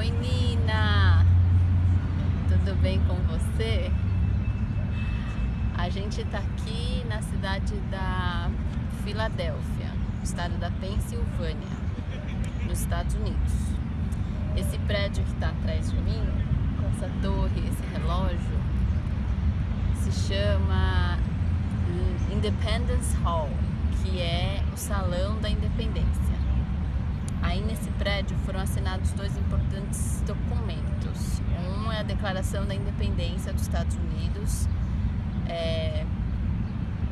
Oi Nina, tudo bem com você? A gente está aqui na cidade da Filadélfia, estado da Pensilvânia, nos Estados Unidos. Esse prédio que está atrás de mim, essa torre, esse relógio, se chama Independence Hall, que é o Salão da Independência. Aí nesse prédio foram assinados dois importantes documentos. Um é a Declaração da Independência dos Estados Unidos é,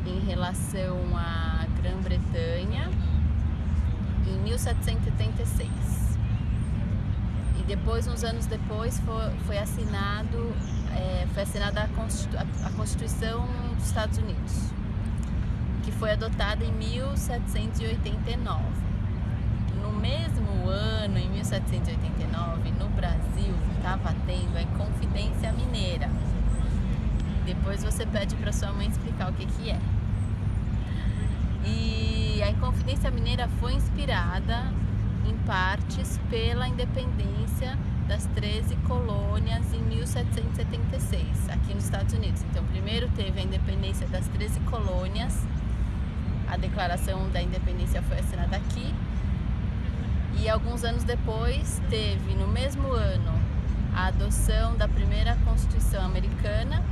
em relação à Grã-Bretanha em 1776. E depois, uns anos depois, foi, foi assinado é, foi assinada a Constituição dos Estados Unidos, que foi adotada em 1789. No mesmo ano, em 1789, no Brasil, estava tendo a Inconfidência Mineira. Depois você pede para sua mãe explicar o que, que é. E a Inconfidência Mineira foi inspirada em partes pela independência das 13 colônias em 1776, aqui nos Estados Unidos. Então, primeiro teve a independência das 13 colônias, a declaração da independência foi assinada aqui, e alguns anos depois teve, no mesmo ano, a adoção da primeira Constituição americana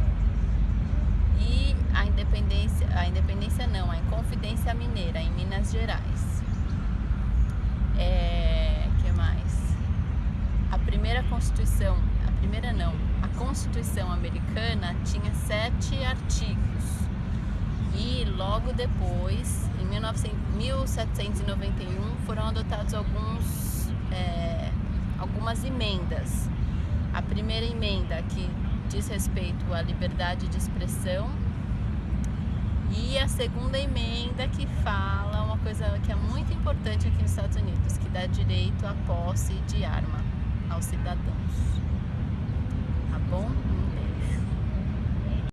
e a independência, a independência não, a Inconfidência Mineira em Minas Gerais. É, que mais? A primeira Constituição, a primeira não, a Constituição americana tinha sete artigos e logo depois, em 1900, 1791, foram adotados alguns, é, algumas emendas. A primeira emenda que diz respeito à liberdade de expressão e a segunda emenda que fala uma coisa que é muito importante aqui nos Estados Unidos, que dá direito à posse de arma aos cidadãos.